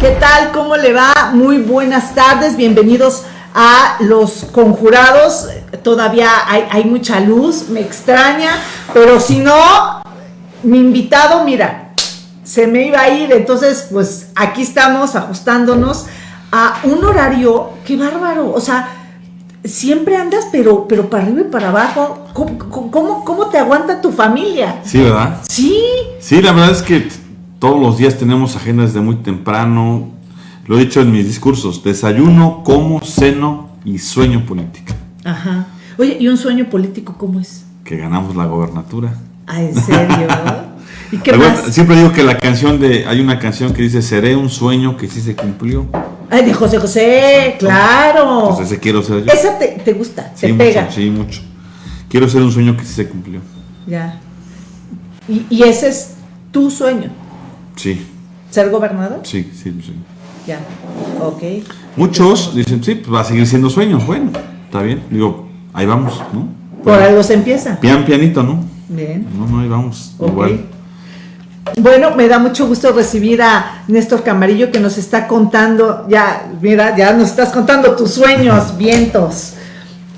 ¿Qué tal? ¿Cómo le va? Muy buenas tardes, bienvenidos a los conjurados. Todavía hay, hay mucha luz, me extraña, pero si no, mi invitado, mira, se me iba a ir, entonces pues aquí estamos ajustándonos a un horario, qué bárbaro, o sea, siempre andas pero, pero para arriba y para abajo, ¿Cómo, cómo, cómo te aguanta tu familia? Sí, ¿verdad? Sí. Sí, la verdad es que todos los días tenemos agendas de muy temprano, lo he dicho en mis discursos, desayuno, como, ceno y sueño política. Ajá. Oye, ¿y un sueño político cómo es? Que ganamos la gobernatura. Ah, ¿en serio? ¿Y qué más? Siempre digo que la canción de, hay una canción que dice, seré un sueño que sí se cumplió. Ay, de José José, claro. Entonces ese quiero ser yo. Esa te, te gusta, Sí, te mucho, pega. sí, mucho. Quiero ser un sueño que sí se cumplió. Ya. Y, y ese es tu sueño, Sí, ser gobernador. sí, sí, sí. Ya. Ok. Muchos dicen, sí, pues va a seguir siendo sueño. Bueno, está bien. Digo, ahí vamos, ¿no? Por algo se empieza. Pian pianito, ¿no? Bien. No, no, ahí vamos. Ok. Igual. Bueno, me da mucho gusto recibir a Néstor Camarillo que nos está contando, ya, mira, ya nos estás contando tus sueños, vientos.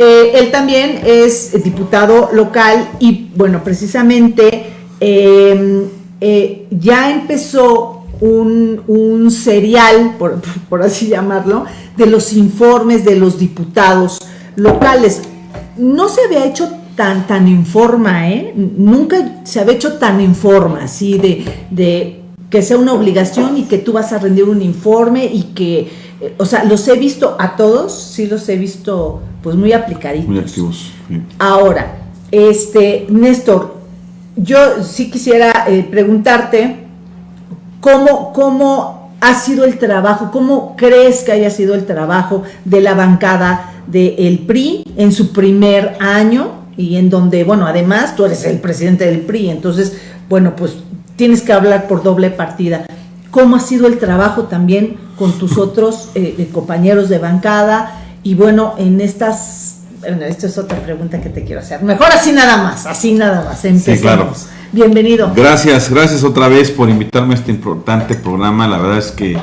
Eh, él también es diputado local y, bueno, precisamente eh, eh, ya empezó un, un serial, por, por así llamarlo, de los informes de los diputados locales. No se había hecho tan, tan en forma, ¿eh? Nunca se había hecho tan en forma, así de, de que sea una obligación y que tú vas a rendir un informe y que, eh, o sea, los he visto a todos, sí los he visto pues muy aplicaditos. Muy activos. sí. Ahora, este, Néstor, yo sí quisiera eh, preguntarte cómo, cómo ha sido el trabajo, cómo crees que haya sido el trabajo de la bancada del PRI en su primer año y en donde, bueno, además tú eres el presidente del PRI, entonces, bueno, pues tienes que hablar por doble partida. ¿Cómo ha sido el trabajo también con tus otros eh, compañeros de bancada? Y bueno, en estas, bueno, esta es otra pregunta que te quiero hacer. Mejor así nada más, así nada más. Empecemos. claro. Bienvenido. Gracias, gracias otra vez por invitarme a este importante programa. La verdad es que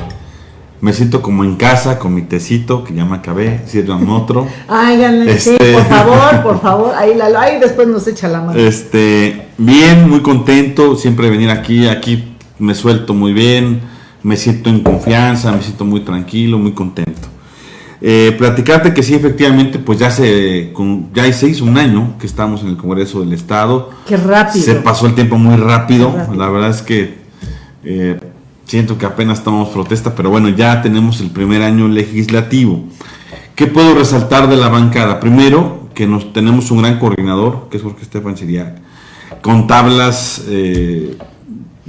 me siento como en casa con mi tecito, que ya me acabé, sirvan otro. Ay, sí, Este- por favor, por favor. Ahí, la, ahí después nos echa la mano. Este, bien, muy contento siempre de venir aquí. Aquí me suelto muy bien, me siento en confianza, me siento muy tranquilo, muy contento. Eh, platicarte que sí, efectivamente, pues ya se, con- ya se hizo un año que estamos en el Congreso del Estado. Qué rápido. Se pasó el tiempo muy rápido. La verdad es que eh, siento que apenas tomamos protesta, pero bueno, ya tenemos el primer año legislativo. ¿Qué puedo resaltar de la bancada? Primero, que nos tenemos un gran coordinador, que es Jorge Estefan Siriac, con tablas eh,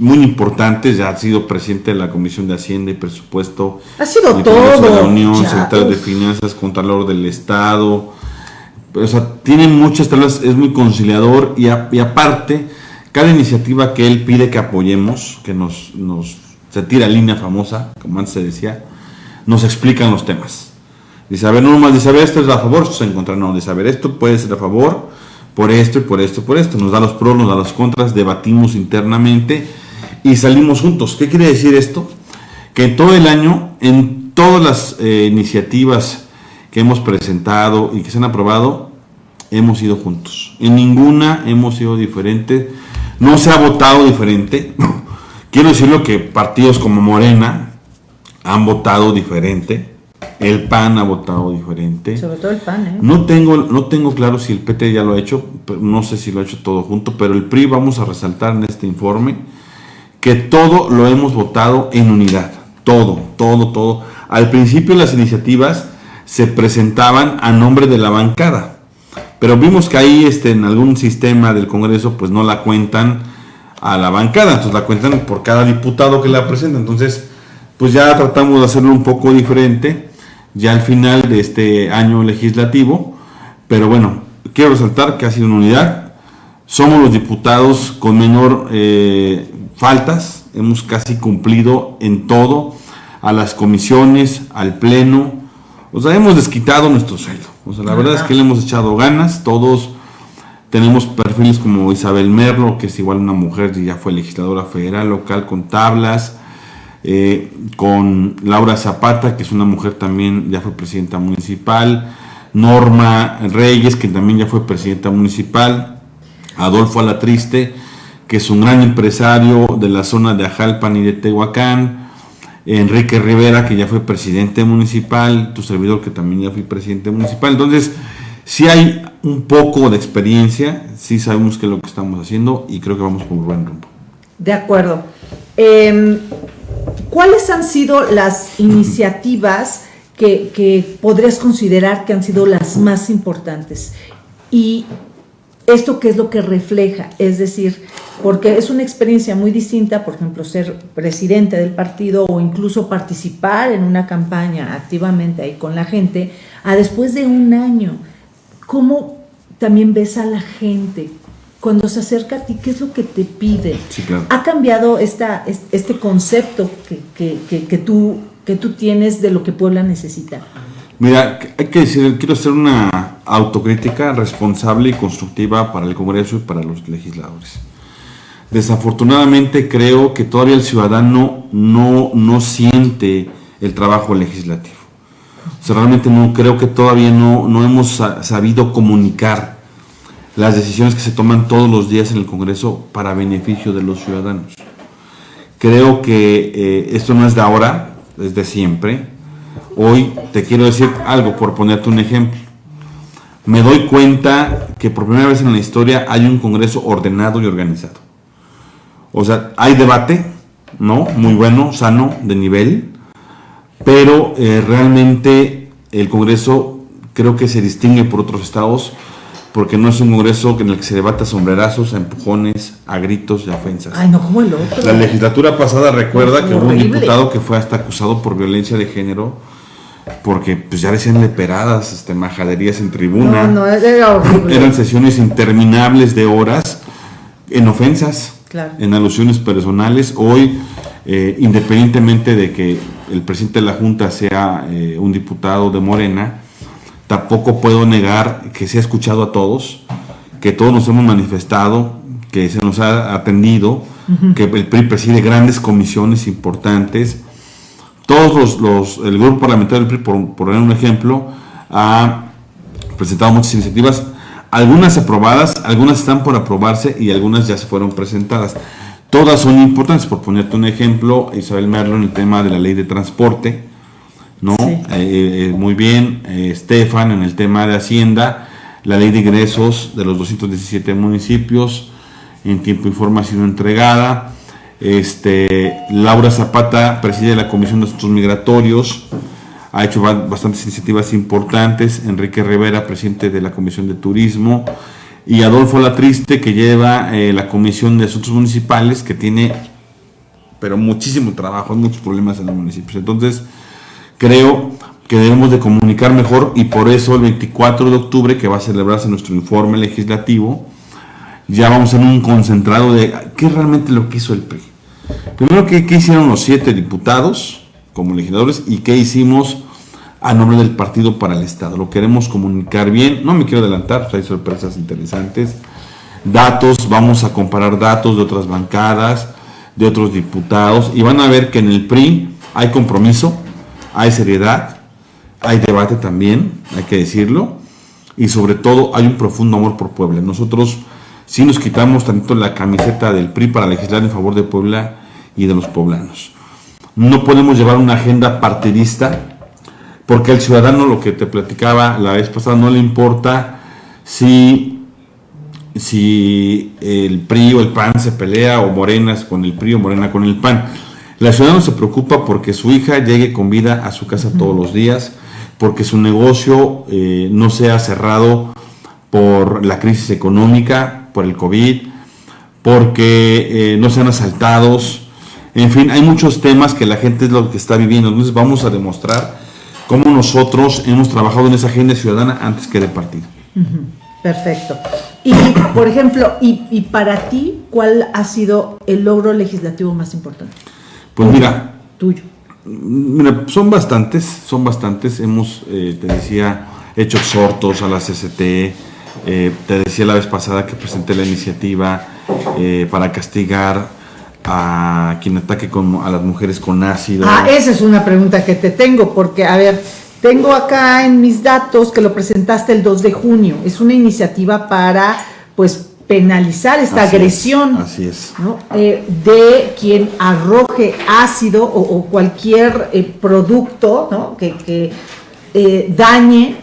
muy importantes. Ya ha sido presidente de la Comisión de Hacienda y Presupuesto. Ha sido todo, de la Unión, ya, secretario de. Finanzas, Contralor del Estado. O sea, tiene muchas tablas, es muy conciliador y, a- y aparte, cada iniciativa que él pide que apoyemos, que nos, nos se tira línea famosa, como antes se decía, nos explican los temas. Dice, a ver, no nomás dice, a ver, esto es a favor, esto es en contra, no, dice, a ver, esto puede ser a favor, por esto y por esto y por esto. Nos da los pros, nos da los contras, debatimos internamente y salimos juntos. ¿Qué quiere decir esto? Que en todo el año, en todas las eh, iniciativas que hemos presentado y que se han aprobado, hemos ido juntos. En ninguna hemos sido diferentes. No se ha votado diferente. Quiero decirlo que partidos como Morena han votado diferente. El PAN ha votado diferente. Sobre todo el pan, ¿eh? No tengo, no tengo claro si el PT ya lo ha hecho, pero no sé si lo ha hecho todo junto, pero el PRI vamos a resaltar en este informe que todo lo hemos votado en unidad. Todo, todo, todo. Al principio las iniciativas se presentaban a nombre de la bancada, pero vimos que ahí este, en algún sistema del Congreso pues no la cuentan a la bancada, entonces la cuentan por cada diputado que la presenta. Entonces, pues ya tratamos de hacerlo un poco diferente ya al final de este año legislativo, pero bueno, quiero resaltar que ha sido una unidad, somos los diputados con menor eh, faltas, hemos casi cumplido en todo, a las comisiones, al pleno, o sea, hemos desquitado nuestro sueldo, o sea, la verdad es que le hemos echado ganas, todos tenemos perfiles como Isabel Merlo, que es igual una mujer y ya fue legisladora federal, local, con tablas, eh, con Laura Zapata, que es una mujer también, ya fue presidenta municipal, Norma Reyes, que también ya fue presidenta municipal, Adolfo Alatriste, que es un gran empresario de la zona de Ajalpan y de Tehuacán, Enrique Rivera, que ya fue presidente municipal, tu servidor, que también ya fue presidente municipal. Entonces, si hay un poco de experiencia, sí sabemos qué es lo que estamos haciendo y creo que vamos por buen rumbo. De acuerdo. Em, ¿Cuáles han sido las iniciativas que, que, podrías considerar que han sido las más importantes? Y esto qué es lo que refleja, es decir, porque es una experiencia muy distinta, por ejemplo, ser presidente del partido o incluso participar en una campaña activamente ahí con la gente, a después de un año, ¿cómo también ves a la gente? Cuando se acerca a ti, ¿qué es lo que te pide? ¿Ha cambiado esta, este concepto que, que, que, tú, que tú tienes de lo que Puebla necesita? Mira, hay que decir, quiero hacer una autocrítica responsable y constructiva para el Congreso y para los legisladores. Desafortunadamente creo que todavía el ciudadano no, no siente el trabajo legislativo. O sea, realmente no creo que todavía no, no hemos sabido comunicar las decisiones que se toman todos los días en el Congreso para beneficio de los ciudadanos. Creo que eh, esto no es de ahora, es de siempre. Hoy te quiero decir algo por ponerte un ejemplo. Me doy cuenta que por primera vez en la historia hay un Congreso ordenado y organizado. O sea, hay debate, ¿no? Muy bueno, sano, de nivel, pero eh, realmente el Congreso creo que se distingue por otros estados porque no es un congreso en el que se debata sombrerazos, a empujones, a gritos y a ofensas. Ay, no, como el otro. La legislatura pasada recuerda que hubo un diputado que fue hasta acusado por violencia de género porque pues ya decían leperadas, este, majaderías en tribuna. No, no, era. Eran sesiones interminables de horas en ofensas en alusiones personales. Hoy, eh, independientemente de que el presidente de la Junta sea eh, un diputado de Morena, tampoco puedo negar que se ha escuchado a todos, que todos nos hemos manifestado, que se nos ha atendido, que el PRI preside grandes comisiones importantes. Todos los, el grupo parlamentario del PRI, por poner un ejemplo, ha presentado muchas iniciativas algunas aprobadas, algunas están por aprobarse y algunas ya se fueron presentadas. Todas son importantes, por ponerte un ejemplo, Isabel Merlo en el tema de la ley de transporte, ¿no? Eh, eh, muy bien, eh, Estefan en el tema de Hacienda, la ley de ingresos de los 217 municipios, en tiempo y forma ha sido entregada. Este, Laura Zapata preside la Comisión de Asuntos Migratorios, ha hecho bastantes iniciativas importantes, Enrique Rivera, presidente de la Comisión de Turismo, y Adolfo Latriste, que lleva eh, la Comisión de Asuntos Municipales, que tiene, pero muchísimo trabajo, muchos problemas en los municipios. Entonces, creo que debemos de comunicar mejor y por eso el 24 de octubre, que va a celebrarse nuestro informe legislativo, ya vamos en un concentrado de qué realmente lo que hizo el PRI. Primero, ¿qué, hicieron los siete diputados? como legisladores y qué hicimos a nombre del partido para el Estado. Lo queremos comunicar bien, no me quiero adelantar, pues hay sorpresas interesantes. Datos, vamos a comparar datos de otras bancadas, de otros diputados y van a ver que en el PRI hay compromiso, hay seriedad, hay debate también, hay que decirlo, y sobre todo hay un profundo amor por Puebla. Nosotros sí nos quitamos tanto la camiseta del PRI para legislar en favor de Puebla y de los poblanos. No podemos llevar una agenda partidista porque al ciudadano, lo que te platicaba la vez pasada, no le importa si, si el PRI o el PAN se pelea o Morena con el PRI o Morena con el PAN. La ciudadano se preocupa porque su hija llegue con vida a su casa todos los días, porque su negocio eh, no sea cerrado por la crisis económica, por el COVID, porque eh, no sean asaltados, en fin, hay muchos temas que la gente es lo que está viviendo. Entonces vamos a demostrar cómo nosotros hemos trabajado en esa agenda ciudadana antes que de partido. Perfecto. Y, por ejemplo, y, para ti, ¿cuál ha sido el logro legislativo más importante? Pues mira. Tuyo. Mira, son bastantes, son bastantes. Hemos, eh, te decía, hecho exhortos a la CCT. Eh, te decía la vez pasada que presenté la iniciativa eh, para castigar a quien ataque con, a las mujeres con ácido. Ah, esa es una pregunta que te tengo, porque, a ver, tengo acá en mis datos que lo presentaste el 2 de junio. Es una iniciativa para, pues, penalizar esta agresión así es. Eh, de quien arroje ácido o, cualquier producto ¿no? que, eh, dañe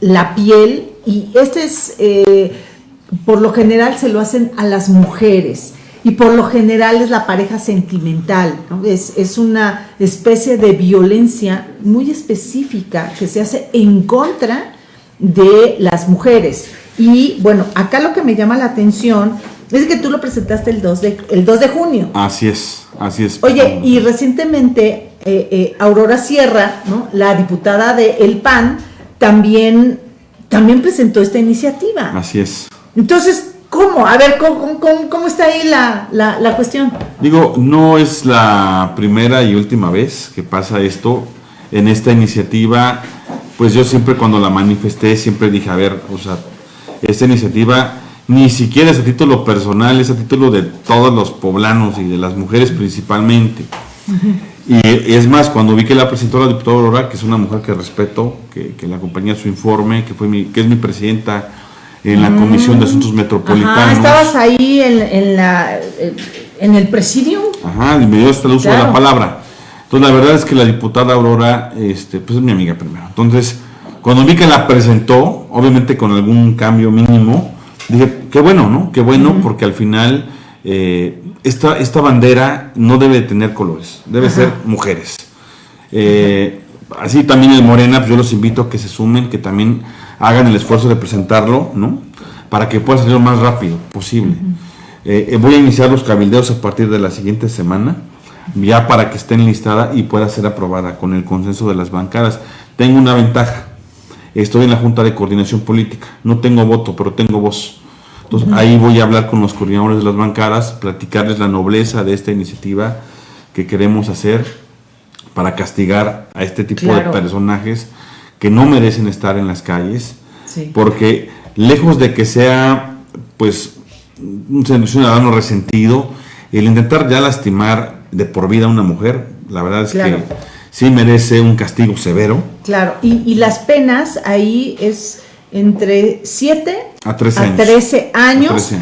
la piel. Y este es, por lo general, se lo hacen a las mujeres y por lo general es la pareja sentimental, es, una especie de violencia muy específica que se hace en contra de las mujeres. Y bueno, acá lo que me llama la atención es que tú lo presentaste el 2 de, el 2 de junio. Así es, así es. Oye, y recientemente eh, eh, Aurora Sierra, ¿no? la diputada de El PAN, también, también presentó esta iniciativa. Así es. Entonces, ¿Cómo? A ver, ¿cómo, está ahí la, la, cuestión? Digo, no es la primera y última vez que pasa esto. En esta iniciativa, pues yo siempre cuando la manifesté, siempre dije, a ver, o sea, esta iniciativa ni siquiera es a título personal, es a título de todos los poblanos y de las mujeres principalmente. Y es más, cuando vi que la presentó la diputada Aurora, que es una mujer que respeto, que, que le acompaña su informe, que, fue mi, que es mi presidenta en la Comisión de Asuntos Metropolitanos. estabas ahí en, la, en el presidio. Ajá, y me dio hasta el uso de la palabra. Entonces, la verdad es que la diputada Aurora, este, pues es mi amiga primero. Entonces, cuando vi que la presentó, obviamente con algún cambio mínimo, dije, qué bueno, ¿no? Qué bueno, porque al final eh, esta, esta bandera no debe tener colores, debe ser mujeres. Eh, así también el Morena, pues yo los invito a que se sumen, que también hagan el esfuerzo de presentarlo, ¿no? Para que pueda salir lo más rápido posible. Eh, eh, voy a iniciar los cabildeos a partir de la siguiente semana, ya para que esté enlistada y pueda ser aprobada con el consenso de las bancadas. Tengo una ventaja, estoy en la Junta de Coordinación Política, no tengo voto, pero tengo voz. Entonces ahí voy a hablar con los coordinadores de las bancadas, platicarles la nobleza de esta iniciativa que queremos hacer para castigar a este tipo de personajes que no merecen estar en las calles, porque lejos de que sea pues un ciudadano resentido, el intentar ya lastimar de por vida a una mujer, la verdad es que sí merece un castigo severo. Claro, y, las penas ahí es entre 7 a 13 años. A 13 años.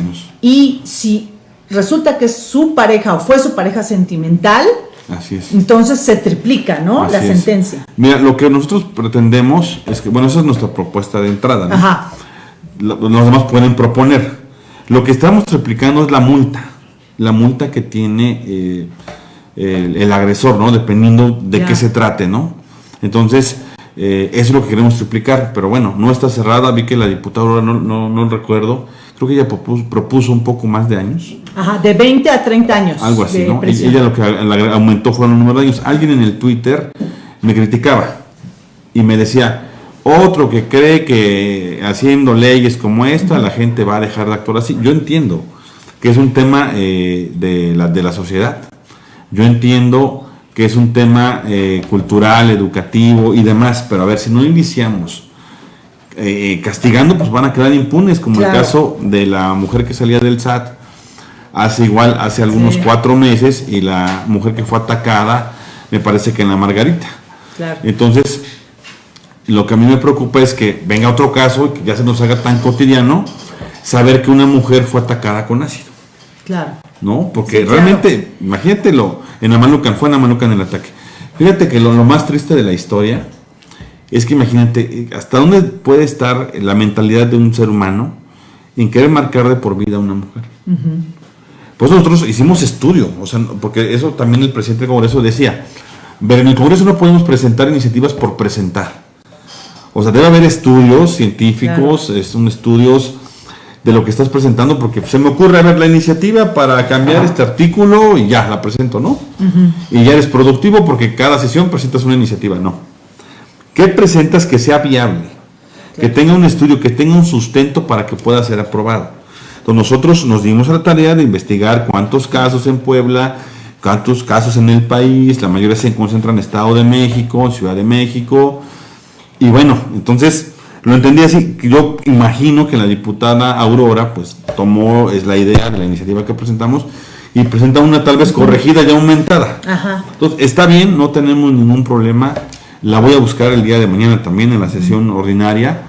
Y si resulta que es su pareja o fue su pareja sentimental, Así es. Entonces se triplica, ¿no? la sentencia. Mira, lo que nosotros pretendemos es que, bueno, esa es nuestra propuesta de entrada, ¿no? Ajá. Los demás pueden proponer. Lo que estamos triplicando es la multa. La multa que tiene eh, el, agresor, ¿no? Dependiendo de qué se trate, ¿no? Entonces, eh, eso es lo que queremos triplicar. Pero bueno, no está cerrada. Vi que la diputada, no, no, no recuerdo, creo que ella propuso, un poco más de años. Ajá, de 20 a 30 años. Algo así, ¿no? Ella lo que aumentó fueron el número de años. Alguien en el Twitter me criticaba y me decía, otro que cree que haciendo leyes como esta la gente va a dejar de actuar así. Yo entiendo que es un tema eh, de, la, de la sociedad. Yo entiendo que es un tema eh, cultural, educativo y demás, pero a ver, si no iniciamos eh, castigando, pues van a quedar impunes, como el caso de la mujer que salía del SAT hace igual, hace algunos cuatro meses, y la mujer que fue atacada, me parece que en la Margarita. Entonces, lo que a mí me preocupa es que venga otro caso y que ya se nos haga tan cotidiano saber que una mujer fue atacada con ácido. Claro. ¿No? Porque realmente, imagínatelo, en Amalucan, fue en Amalucan el ataque. Fíjate que lo más triste de la historia es que imagínate, ¿hasta dónde puede estar la mentalidad de un ser humano en querer marcar de por vida a una mujer? Pues nosotros hicimos estudio, o sea, porque eso también el presidente del Congreso decía, ver, en el Congreso no podemos presentar iniciativas por presentar. O sea, debe haber estudios científicos, es un estudios de lo que estás presentando, porque se me ocurre ver la iniciativa para cambiar este artículo y ya la presento, ¿no? Y ya eres productivo porque cada sesión presentas una iniciativa, no. ¿Qué presentas que sea viable? Que tenga un estudio, que tenga un sustento para que pueda ser aprobado. Entonces nosotros nos dimos a la tarea de investigar cuántos casos en Puebla, cuántos casos en el país, la mayoría se concentran en Estado de México, Ciudad de México, y bueno, entonces lo entendí así, yo imagino que la diputada Aurora pues tomó es la idea de la iniciativa que presentamos y presenta una tal vez corregida y aumentada. Ajá. Entonces, está bien, no tenemos ningún problema. La voy a buscar el día de mañana también en la sesión ordinaria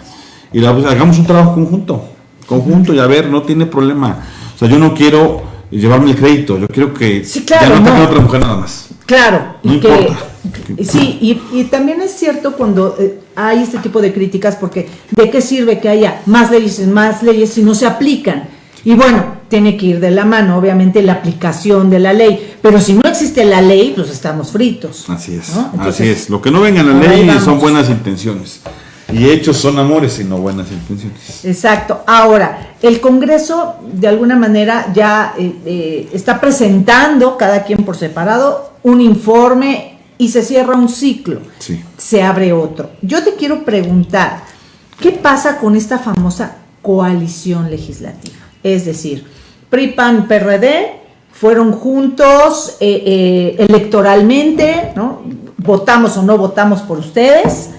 y la, pues, hagamos un trabajo conjunto, conjunto y a ver, no tiene problema. O sea, yo no quiero llevarme el crédito, yo quiero que Sí, claro, ya no, no. otra mujer nada más. Claro, No y que sí, y, y también es cierto cuando eh, hay este tipo de críticas, porque ¿de qué sirve que haya más leyes y más leyes si no se aplican? Y bueno, tiene que ir de la mano, obviamente, la aplicación de la ley, pero si no existe la ley, pues estamos fritos. Así es, ¿no? Entonces, así es. Lo que no venga en la ley son buenas intenciones. Y hechos son amores y no buenas intenciones. Exacto. Ahora, el Congreso de alguna manera ya eh, eh, está presentando, cada quien por separado, un informe y se cierra un ciclo. Sí. Se abre otro. Yo te quiero preguntar, ¿qué pasa con esta famosa coalición legislativa? Es decir, PRI, PAN, PRD fueron juntos eh, eh, electoralmente, ¿no? Votamos o no votamos por ustedes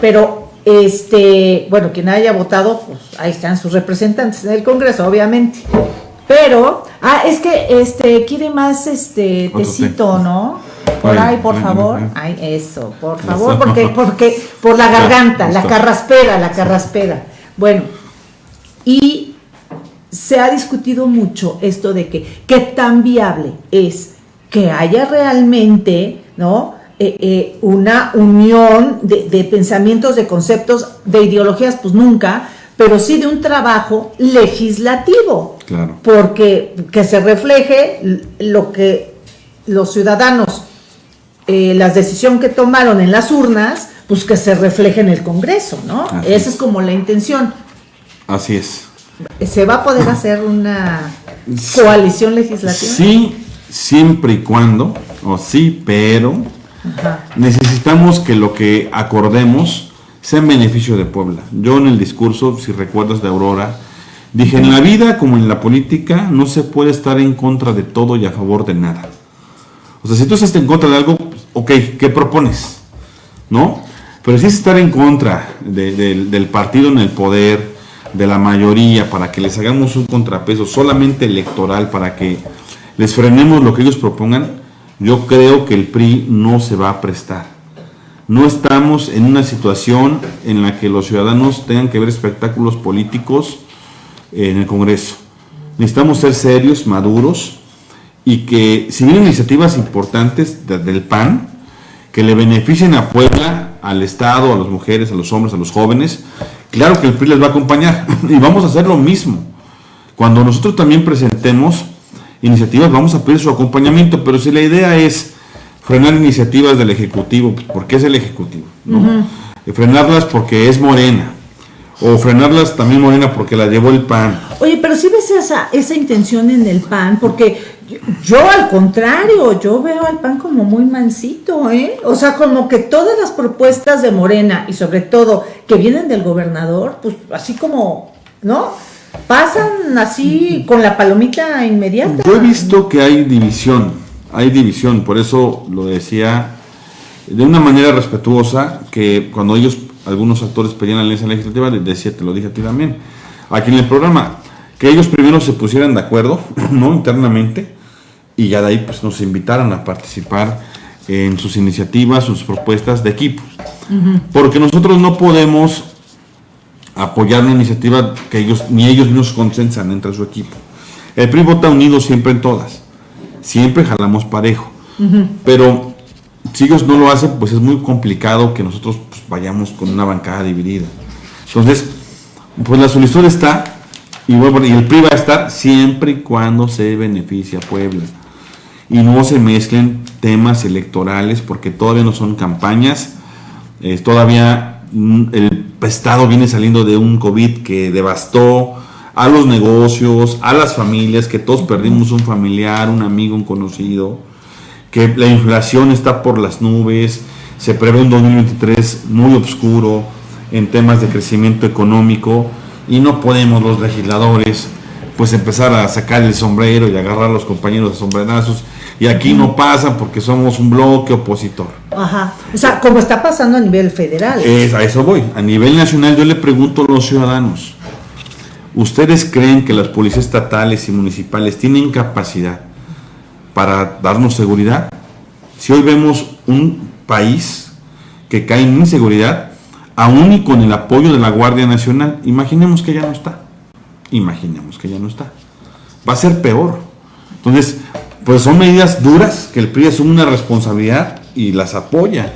pero este, bueno, quien haya votado, pues ahí están sus representantes en el Congreso, obviamente. Pero, ah, es que este quiere más este tecito, ¿no? Por Ay, ahí, por ay, favor. ay. Eso, por Eso. favor, porque porque por la Ya, garganta, la carraspera, la carraspera. Bueno, y se ha discutido mucho esto de que qué tan viable es que haya realmente, ¿no? Eh, eh, una unión de, de pensamientos, de conceptos, de ideologías, pues nunca, pero sí de un trabajo legislativo, Claro. porque que se refleje lo que los ciudadanos, eh, las decisiones que tomaron en las urnas, pues que se refleje en el Congreso, ¿no? Así Esa es. como la intención. Así es. ¿Se va a poder hacer una coalición legislativa? Sí, siempre y cuando, o sí, pero Ajá. necesitamos que lo que acordemos sea en beneficio de Puebla. Yo en el discurso, si recuerdas de Aurora, dije, en la vida como en la política no se puede estar en contra de todo y a favor de nada. O sea, si tú estás en contra de algo, ok, ¿qué propones? ¿No? Pero si es estar en contra de- del- del partido en el poder, de la mayoría, para que les hagamos un contrapeso solamente electoral, para que les frenemos lo que ellos propongan, yo creo que el PRI no se va a prestar. No estamos en una situación en la que los ciudadanos tengan que ver espectáculos políticos en el Congreso. Necesitamos ser serios, maduros y que si vienen iniciativas importantes de- del PAN que le beneficien a Puebla, al Estado, a las mujeres, a los hombres, a los jóvenes, claro que el PRI les va a acompañar y vamos a hacer lo mismo. Cuando nosotros también presentemos iniciativas vamos a pedir su acompañamiento, pero si la idea es frenar iniciativas del Ejecutivo, pues, porque es el Ejecutivo, ¿no? Eh, Frenarlas porque es Morena, o frenarlas también Morena porque la llevó el PAN. Oye, pero si ves esa, esa intención en el PAN, porque yo, yo, al contrario, yo veo al PAN como muy mansito, ¿eh? O sea, como que todas las propuestas de Morena y sobre todo que vienen del gobernador, pues así como, ¿no? Pasan así con la palomita inmediata. Yo he visto que hay división, hay división, por eso lo decía de una manera respetuosa, que cuando ellos, algunos actores pedían la alianza legislativa, les decía, te lo dije a ti también, aquí en el programa, que ellos primero se pusieran de acuerdo, ¿no? Internamente, y ya de ahí pues nos invitaran a participar en sus iniciativas, sus propuestas de equipos. Porque nosotros no podemos apoyar una iniciativa que ellos ni ellos mismos consensan entre su equipo. El PRI vota unido siempre en todas. Siempre jalamos parejo. Pero si ellos no lo hacen, pues es muy complicado que nosotros pues, vayamos con una bancada dividida. Entonces, pues la solicitud está y, bueno, y el PRI va a estar siempre y cuando se beneficie a Puebla. Y no se mezclen temas electorales porque todavía no son campañas. Eh, todavía mm, el Estado viene saliendo de un COVID que devastó a los negocios, a las familias, que todos perdimos un familiar, un amigo, un conocido, que la inflación está por las nubes, se prevé un 2023 muy oscuro en temas de crecimiento económico y no podemos los legisladores pues empezar a sacar el sombrero y agarrar a los compañeros de sombrerazos y aquí no pasa porque somos un bloque opositor. Ajá. O sea, como está pasando a nivel federal. Es, a eso voy. A nivel nacional yo le pregunto a los ciudadanos, ¿Ustedes creen que las policías estatales y municipales tienen capacidad para darnos seguridad? Si hoy vemos un país que cae en inseguridad, aún y con el apoyo de la Guardia Nacional, imaginemos que ya no está. Imaginemos que ya no está. Va a ser peor. Entonces, pues son medidas duras que el PRI asume una responsabilidad y las apoya.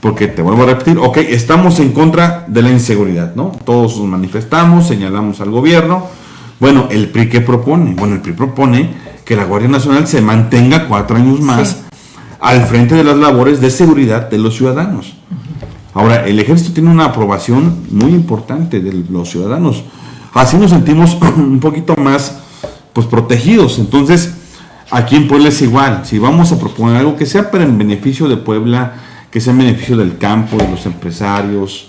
Porque te vuelvo a repetir, ok, estamos en contra de la inseguridad, ¿no? Todos nos manifestamos, señalamos al gobierno. Bueno, ¿el PRI qué propone? Bueno, el PRI propone que la Guardia Nacional se mantenga cuatro años más al frente de las labores de seguridad de los ciudadanos. Ahora, el ejército tiene una aprobación muy importante de los ciudadanos. Así nos sentimos un poquito más pues protegidos. Entonces, aquí en Puebla es igual. Si vamos a proponer algo que sea para el beneficio de Puebla, que sea en beneficio del campo, de los empresarios,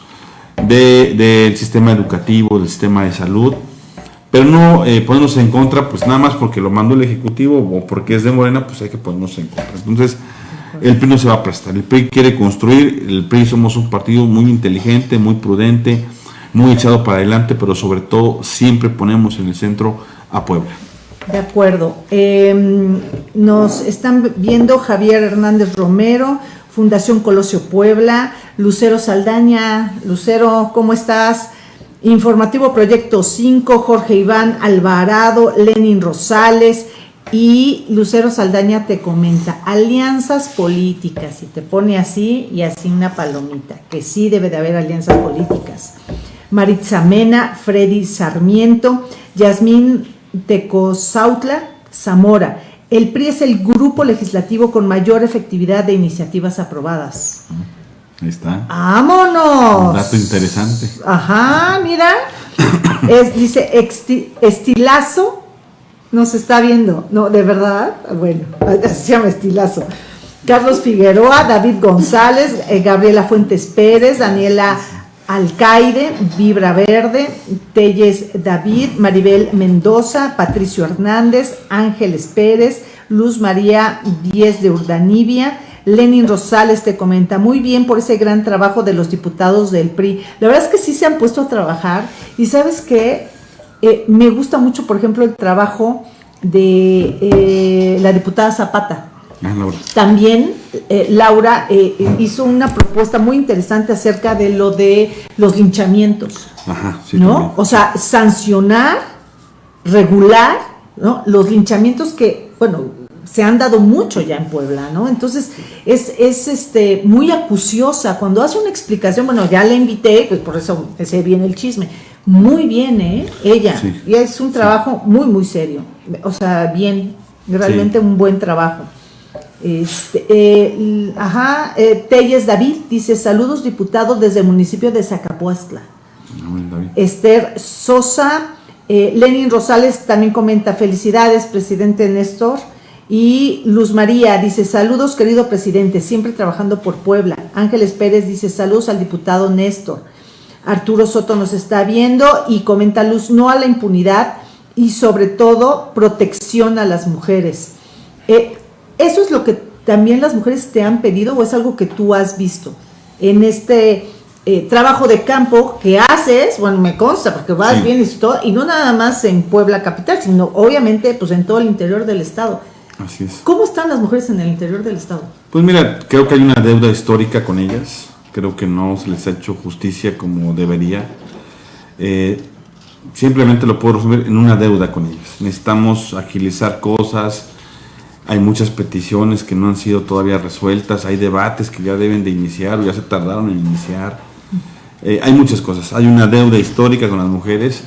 del sistema educativo, del sistema de salud, pero no eh, ponernos en contra, pues nada más porque lo mandó el Ejecutivo o porque es de Morena, pues hay que ponernos en contra. Entonces, el PRI no se va a prestar. El PRI quiere construir, el PRI somos un partido muy inteligente, muy prudente, muy echado para adelante, pero sobre todo siempre ponemos en el centro a Puebla. De acuerdo. Em, nos están viendo Javier Hernández Romero, Fundación Colosio Puebla, Lucero Saldaña, Lucero, ¿cómo estás? Informativo Proyecto 5, Jorge Iván Alvarado, Lenin Rosales y Lucero Saldaña te comenta, alianzas políticas, y te pone así y así una palomita, que sí debe de haber alianzas políticas. Maritza Mena, Freddy Sarmiento, Yasmín Tecozautla, Zamora, el PRI es el grupo legislativo con mayor efectividad de iniciativas aprobadas. Ahí está. ¡Vámonos! Un dato interesante. Ajá, mira. Es, dice estilazo. Nos está viendo. No, de verdad. Bueno, así se llama estilazo. Carlos Figueroa, David González, eh, Gabriela Fuentes Pérez, Daniela Alcaide, Vibra Verde, Telles David, Maribel Mendoza, Patricio Hernández, Ángeles Pérez, Luz María Díez de Urdanibia, Lenin Rosales te comenta, muy bien por ese gran trabajo de los diputados del PRI. La verdad es que sí se han puesto a trabajar y sabes que eh, me gusta mucho, por ejemplo, el trabajo de eh, la diputada Zapata. Ah, También eh, Laura eh, hizo una propuesta muy interesante acerca de lo de los linchamientos. Ajá, sí, ¿No? O sea, sancionar, regular, ¿no? Los linchamientos que, bueno, se han dado mucho ya en Puebla, ¿no? Entonces, es, es este, muy acuciosa. Cuando hace una explicación, bueno, ya la invité, pues por eso se viene el chisme. Muy bien, ¿eh? Ella. Y es un trabajo muy, muy serio. O sea, bien, realmente un buen trabajo. Este, eh, ajá, eh, Telles David dice, saludos diputados desde el municipio de Zacapuastla. Esther Sosa, eh, Lenin Rosales también comenta, felicidades, presidente Néstor. Y Luz María dice, saludos querido presidente, siempre trabajando por Puebla. Ángeles Pérez dice, saludos al diputado Néstor. Arturo Soto nos está viendo y comenta Luz, no a la impunidad y sobre todo protección a las mujeres. Eh, ¿Eso es lo que también las mujeres te han pedido o es algo que tú has visto en este eh, trabajo de campo que haces? Bueno, me consta porque vas bien y todo, y no nada más en Puebla capital, sino obviamente pues en todo el interior del estado. Así es. ¿Cómo están las mujeres en el interior del estado? Pues mira, creo que hay una deuda histórica con ellas. Creo que no se les ha hecho justicia como debería. Eh, simplemente lo puedo resumir en una deuda con ellas. Necesitamos agilizar cosas, hay muchas peticiones que no han sido todavía resueltas, hay debates que ya deben de iniciar o ya se tardaron en iniciar. Eh, hay muchas cosas, hay una deuda histórica con las mujeres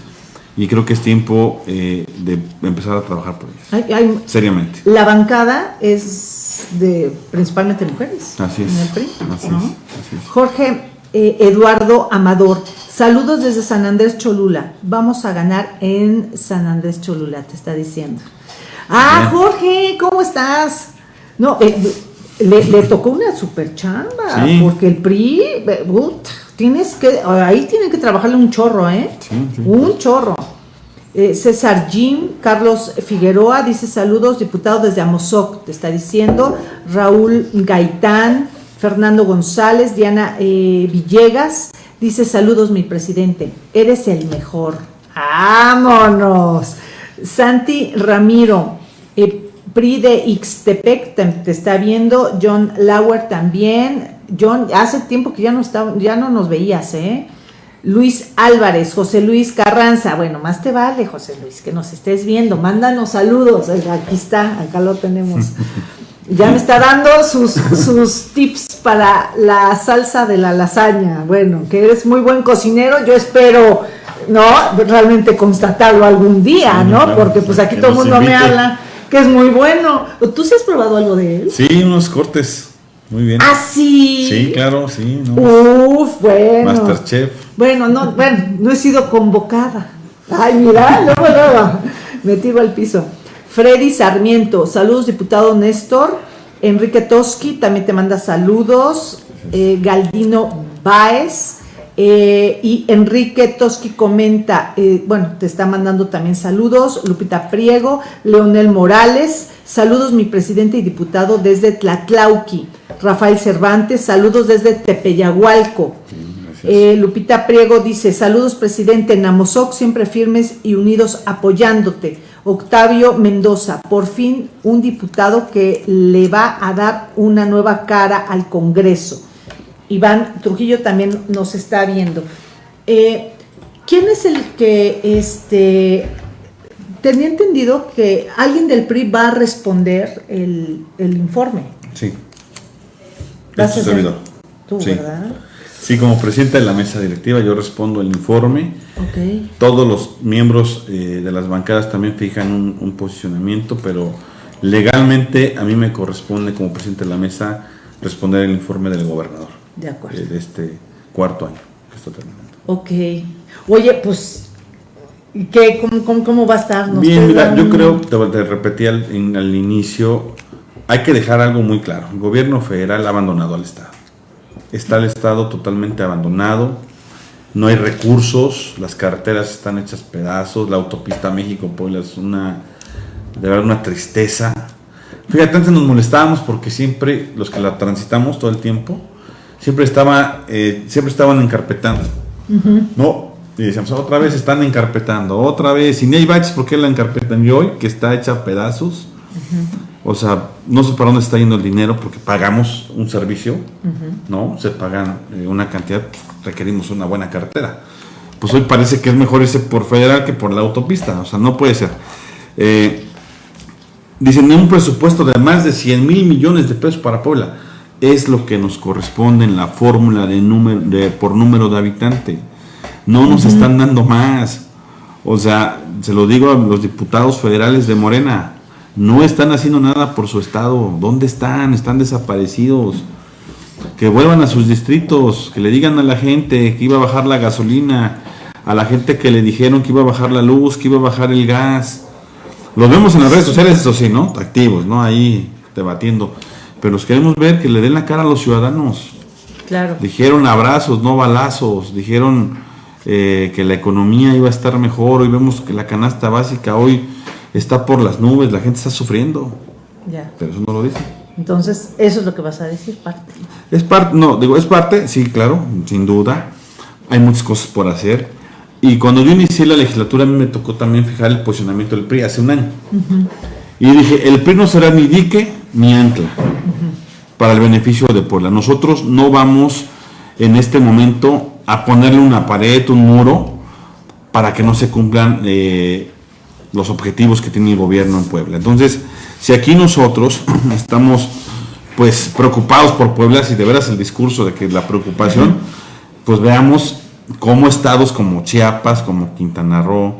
y creo que es tiempo eh, de empezar a trabajar por ellas. seriamente. La bancada es de principalmente mujeres. Así es. así, es Jorge eh, Eduardo Amador, saludos desde San Andrés Cholula. Vamos a ganar en San Andrés Cholula, te está diciendo. Ah, Jorge, ¿cómo estás? No, eh, le, tocó una super chamba, porque el PRI, tienes que, ahí tienen que trabajarle un chorro, ¿eh? un chorro. Eh, César Jim, Carlos Figueroa dice saludos, diputado desde Amozoc, te está diciendo. Raúl Gaitán, Fernando González, Diana eh, Villegas, dice saludos mi presidente, eres el mejor. Vámonos. Santi Ramiro, eh, PRI de Ixtepec te, está viendo. John Lauer también. John, hace tiempo que ya no, está, ya no nos veías, ¿eh? Luis Álvarez, José Luis Carranza. Bueno, más te vale, José Luis, que nos estés viendo. Mándanos saludos. Aquí está, acá lo tenemos. Ya me está dando sus, sus tips para la salsa de la lasaña. Bueno, que eres muy buen cocinero. Yo espero, ¿no? Realmente constatarlo algún día, ¿no? Porque pues aquí todo el mundo me habla que es muy bueno. ¿Tú sí has probado algo de él? Sí, unos cortes. Muy bien. Ah, sí. Sí, claro, sí. ¿no? Uf, bueno. Masterchef. Bueno, no, bueno, no he sido convocada. Ay, mira, luego, luego, me tiro al piso. Freddy Sarmiento, saludos, diputado Néstor. Enrique Toski también te manda saludos. Eh, Galdino Baez. Eh, y Enrique Toski comenta, eh, bueno, te está mandando también saludos. Lupita Priego, Leonel Morales, saludos mi presidente y diputado desde Tlatlauqui. Rafael Cervantes, saludos desde Tepeyahualco. Gracias. Eh, Lupita Priego dice, saludos presidente Namosoc, siempre firmes y unidos apoyándote. Octavio Mendoza, por fin un diputado que le va a dar una nueva cara al Congreso. Iván Trujillo también nos está viendo. Eh, ¿Quién es el que, este, tenía entendido que alguien del PRI va a responder el, el informe? Sí. Servidor. Tú, Sí. ¿verdad? Sí, como presidente de la mesa directiva, yo respondo el informe. Ok. Todos los miembros eh, de las bancadas también fijan un, un posicionamiento, pero legalmente a mí me corresponde como presidente de la mesa responder el informe del gobernador De acuerdo. de este cuarto año que está terminando. Ok. Oye, pues, ¿y ¿qué, cómo, cómo, cómo va a estar? ¿Nos Bien, mira, yo creo, te, te repetí al, en- al inicio, hay que dejar algo muy claro. El gobierno federal ha abandonado al Estado. Está el Estado totalmente abandonado, no hay recursos, las carreteras están hechas pedazos, la autopista México-Puebla es una, de verdad, una tristeza. Fíjate, antes nos molestábamos porque siempre, los que la transitamos todo el tiempo, siempre, estaba, eh, siempre estaban encarpetando. No, y decíamos, otra vez están encarpetando, otra vez, y ni hay baches, ¿por qué la encarpetan? Y hoy, que está hecha a pedazos, o sea, no sé para dónde está yendo el dinero porque pagamos un servicio, ¿no? Se pagan eh, una cantidad, requerimos una buena cartera. Pues hoy parece que es mejor irse por federal que por la autopista, o sea, no puede ser. Eh, dicen, un presupuesto de más de 100 mil millones de pesos para Puebla. Es lo que nos corresponde en la fórmula de número, de, por número de habitante. No nos están dando más. O sea, se lo digo a los diputados federales de Morena, no están haciendo nada por su estado. ¿Dónde están? Están desaparecidos. Que vuelvan a sus distritos, que le digan a la gente que iba a bajar la gasolina, a la gente que le dijeron que iba a bajar la luz, que iba a bajar el gas. Los vemos en las redes sociales, eso sí, ¿no? Activos, ¿no? Ahí debatiendo. Pero los queremos ver que le den la cara a los ciudadanos. Claro. Dijeron abrazos, no balazos. Dijeron eh, que la economía iba a estar mejor. Hoy vemos que la canasta básica hoy está por las nubes. La gente está sufriendo. Ya. Pero eso no lo dicen. Entonces, eso es lo que vas a decir, parte. Es parte, no, digo, es parte, sí, claro, sin duda. Hay muchas cosas por hacer. Y cuando yo inicié la legislatura, a mí me tocó también fijar el posicionamiento del PRI hace un año. Y dije, el PRI no será ni dique ni ancla para el beneficio de Puebla. Nosotros no vamos en este momento a ponerle una pared, un muro, para que no se cumplan eh, los objetivos que tiene el gobierno en Puebla. Entonces, si aquí nosotros estamos pues preocupados por Puebla, si de veras el discurso de que la preocupación, pues veamos cómo estados como Chiapas, como Quintana Roo,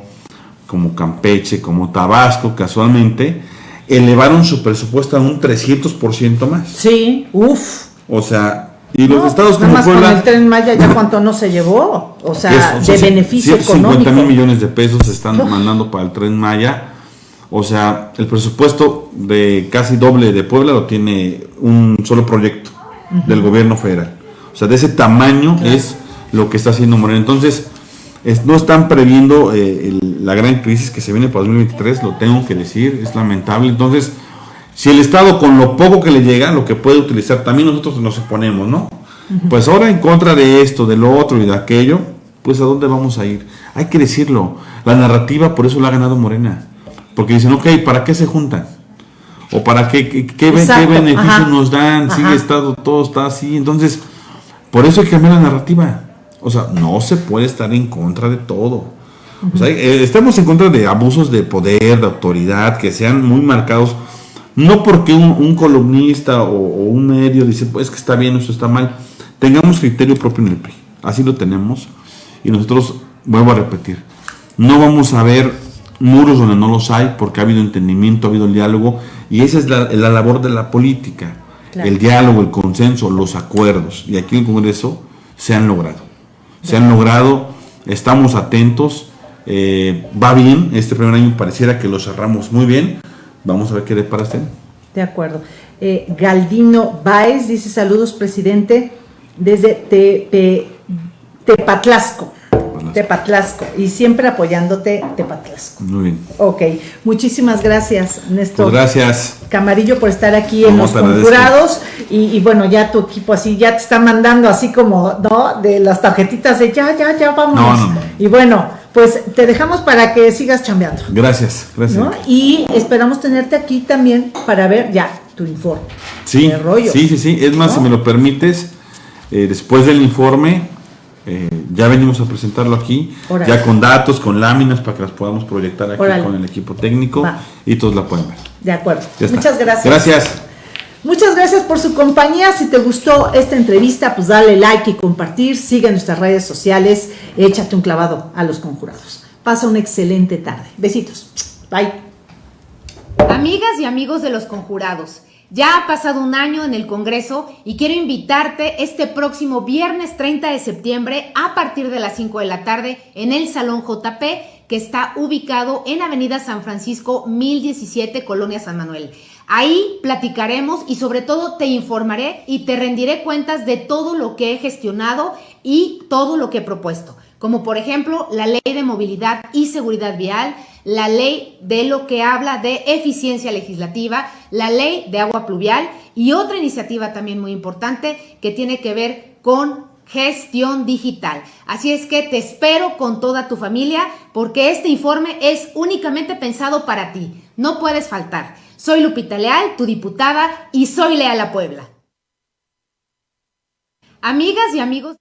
como Campeche, como Tabasco, casualmente, elevaron su presupuesto a un 300% más. Sí, uff. O sea, y los No, estados nada como más con Puebla... el tren Maya ya cuánto no se llevó. O sea, Es, o sea, de sí, beneficio 150 económico. mil millones de pesos se están Uf. mandando para el tren Maya. O sea, el presupuesto de casi doble de Puebla lo tiene un solo proyecto del gobierno federal. O sea, de ese tamaño es lo que está haciendo Morena. Entonces, es- no están previendo eh, el- la gran crisis que se viene para 2023, lo tengo que decir, es lamentable. Entonces, si el Estado con lo poco que le llega, lo que puede utilizar, también nosotros nos oponemos, ¿no? Pues ahora en contra de esto, de lo otro y de aquello, pues a dónde vamos a ir. Hay que decirlo. La narrativa por eso la ha ganado Morena. Porque dicen, ok, ¿para qué se juntan? ¿O para qué, qué, qué, beneficios nos dan? Sigue estado, todo está así. Entonces, por eso hay que cambiar la narrativa. O sea, no se puede estar en contra de todo. O sea, eh, estamos en contra de abusos de poder, de autoridad, que sean muy marcados. No porque un, columnista o, un medio dice, pues que está bien, eso está mal. Tengamos criterio propio en el PRI. Así lo tenemos. Y nosotros, vuelvo a repetir, no vamos a ver muros donde no los hay, porque ha habido entendimiento, ha habido diálogo, y esa es la, labor de la política, el diálogo, el consenso, los acuerdos, y aquí en el Congreso se han logrado, se han logrado, estamos atentos, eh, va bien, este primer año pareciera que lo cerramos muy bien, vamos a ver qué le parece. De acuerdo. Eh, Galdino Baez dice saludos, presidente, desde Tepatlasco. Tepatlasco. Y siempre apoyándote, Tepatlasco. Muy bien. Ok. Muchísimas gracias, Néstor. Pues gracias. Camarillo por estar aquí en los conjurados. Y, bueno, ya tu equipo así, ya te está mandando así como, ¿no? De las tarjetitas de ya, ya, ya, vamos. No, no, Y bueno, pues te dejamos para que sigas chambeando. Gracias, gracias. Y esperamos tenerte aquí también para ver ya tu informe. Sí, sí, sí, sí. Es más, si me lo permites, eh, después del informe eh, ya venimos a presentarlo aquí, ya con datos, con láminas para que las podamos proyectar aquí con el equipo técnico y todos la pueden ver. De acuerdo. Muchas gracias. Gracias. Muchas gracias por su compañía. Si te gustó esta entrevista, pues dale like y compartir. Sigue nuestras redes sociales. Échate un clavado a los conjurados. Pasa una excelente tarde. Besitos. Bye. Amigas y amigos de los conjurados. Ya ha pasado un año en el Congreso y quiero invitarte este próximo viernes 30 de septiembre a partir de las 5 de la tarde en el Salón JP que está ubicado en Avenida San Francisco 1017, Colonia San Manuel. Ahí platicaremos y sobre todo te informaré y te rendiré cuentas de todo lo que he gestionado y todo lo que he propuesto, como por ejemplo la ley de movilidad y seguridad vial, la ley de lo que habla de eficiencia legislativa, la ley de agua pluvial y otra iniciativa también muy importante que tiene que ver con gestión digital. Así es que te espero con toda tu familia porque este informe es únicamente pensado para ti. No puedes faltar. Soy Lupita Leal, tu diputada, y soy leal a Puebla. Amigas y amigos.